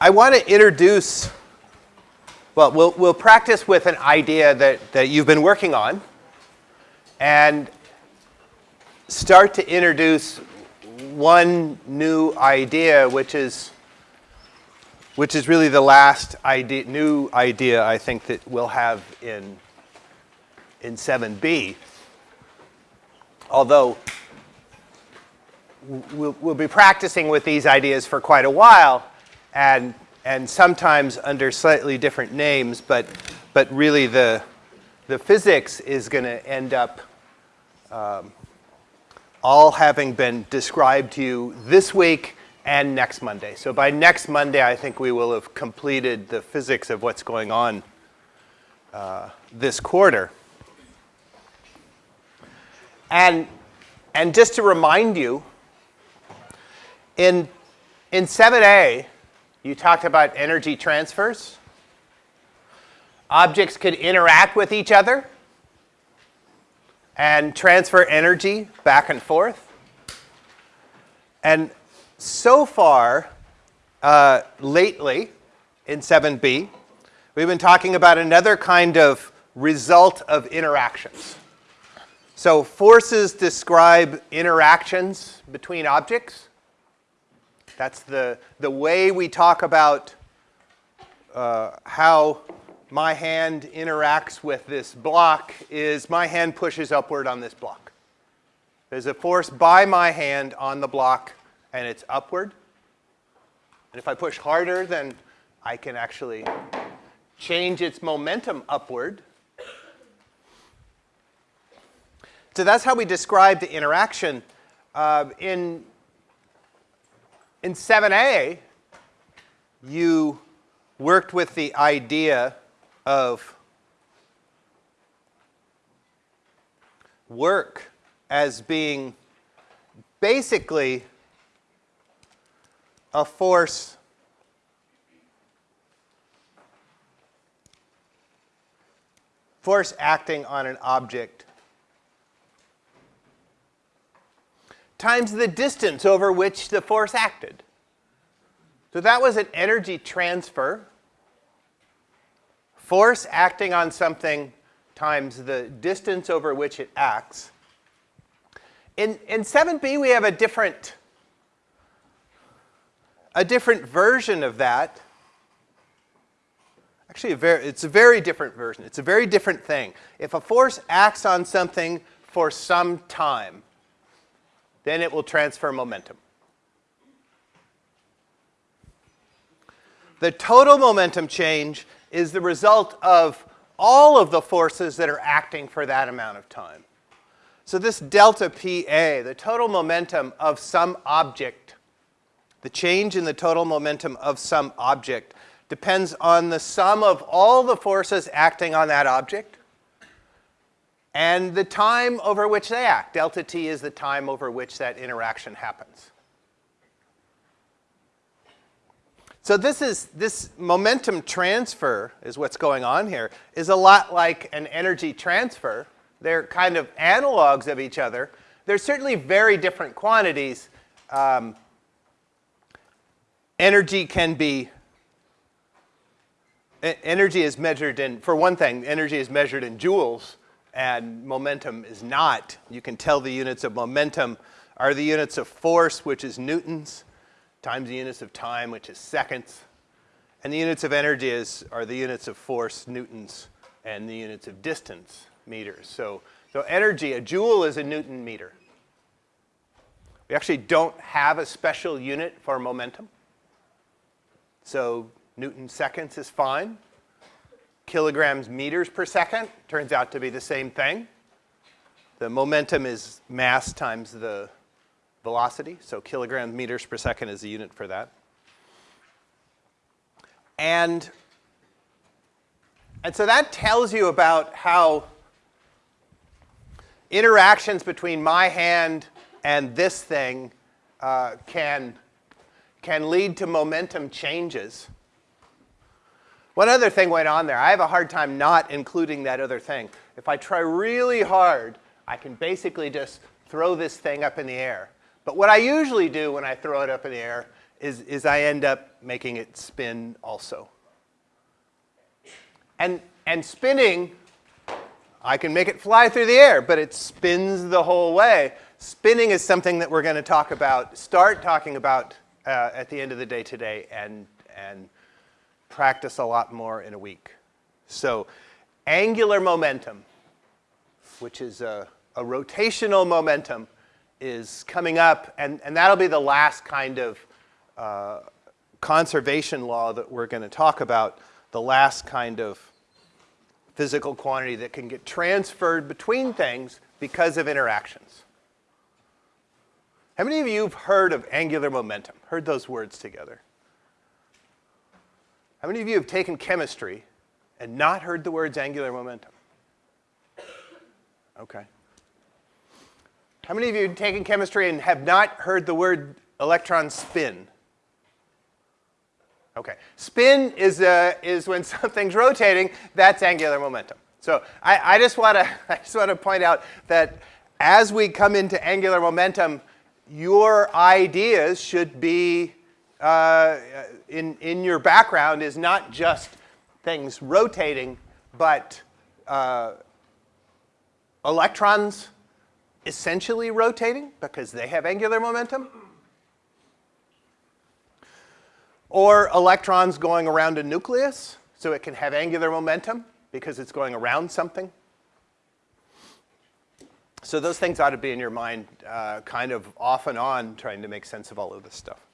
I want to introduce, well, well, we'll practice with an idea that, that you've been working on and start to introduce one new idea, which is, which is really the last idea, new idea I think that we'll have in, in 7b. Although we'll, we'll be practicing with these ideas for quite a while, and, and sometimes under slightly different names, but, but really the, the physics is going to end up um, all having been described to you this week and next Monday. So by next Monday, I think we will have completed the physics of what's going on uh, this quarter. And, and just to remind you, in, in 7a, you talked about energy transfers. Objects could interact with each other and transfer energy back and forth. And so far, uh, lately, in 7b, we've been talking about another kind of result of interactions. So forces describe interactions between objects. That's the, the way we talk about uh, how my hand interacts with this block is my hand pushes upward on this block. There's a force by my hand on the block and it's upward. And if I push harder, then I can actually change its momentum upward. So that's how we describe the interaction. Uh, in in 7a, you worked with the idea of work as being basically a force force acting on an object times the distance over which the force acted. So that was an energy transfer. Force acting on something times the distance over which it acts. In, in 7b, we have a different, a different version of that. Actually, a very, it's a very different version. It's a very different thing. If a force acts on something for some time, then it will transfer momentum. The total momentum change is the result of all of the forces that are acting for that amount of time. So this delta PA, the total momentum of some object, the change in the total momentum of some object depends on the sum of all the forces acting on that object and the time over which they act. Delta t is the time over which that interaction happens. So this is this momentum transfer is what's going on here is a lot like an energy transfer. They're kind of analogs of each other. They're certainly very different quantities. Um, energy can be energy is measured in for one thing energy is measured in joules and momentum is not. You can tell the units of momentum are the units of force, which is newtons, times the units of time, which is seconds. And the units of energy is, are the units of force, newtons, and the units of distance, meters. So, so energy, a joule is a newton meter. We actually don't have a special unit for momentum. So newton seconds is fine kilograms meters per second. Turns out to be the same thing. The momentum is mass times the velocity, so kilograms meters per second is the unit for that. And, and so that tells you about how interactions between my hand and this thing uh, can, can lead to momentum changes. One other thing went on there. I have a hard time not including that other thing. If I try really hard, I can basically just throw this thing up in the air. But what I usually do when I throw it up in the air is, is I end up making it spin also. And, and spinning, I can make it fly through the air, but it spins the whole way. Spinning is something that we're going to talk about, start talking about uh, at the end of the day today and, and practice a lot more in a week. So angular momentum, which is a, a rotational momentum, is coming up, and, and that'll be the last kind of uh, conservation law that we're going to talk about, the last kind of physical quantity that can get transferred between things because of interactions. How many of you have heard of angular momentum, heard those words together? How many of you have taken chemistry and not heard the words angular momentum? Okay. How many of you have taken chemistry and have not heard the word electron spin? Okay. Spin is, uh, is when something's rotating. That's angular momentum. So I, I just want to I just want to point out that as we come into angular momentum, your ideas should be uh, in in your background is not just things rotating, but uh, electrons essentially rotating because they have angular momentum or electrons going around a nucleus, so it can have angular momentum because it's going around something. So those things ought to be in your mind uh, kind of off and on trying to make sense of all of this stuff.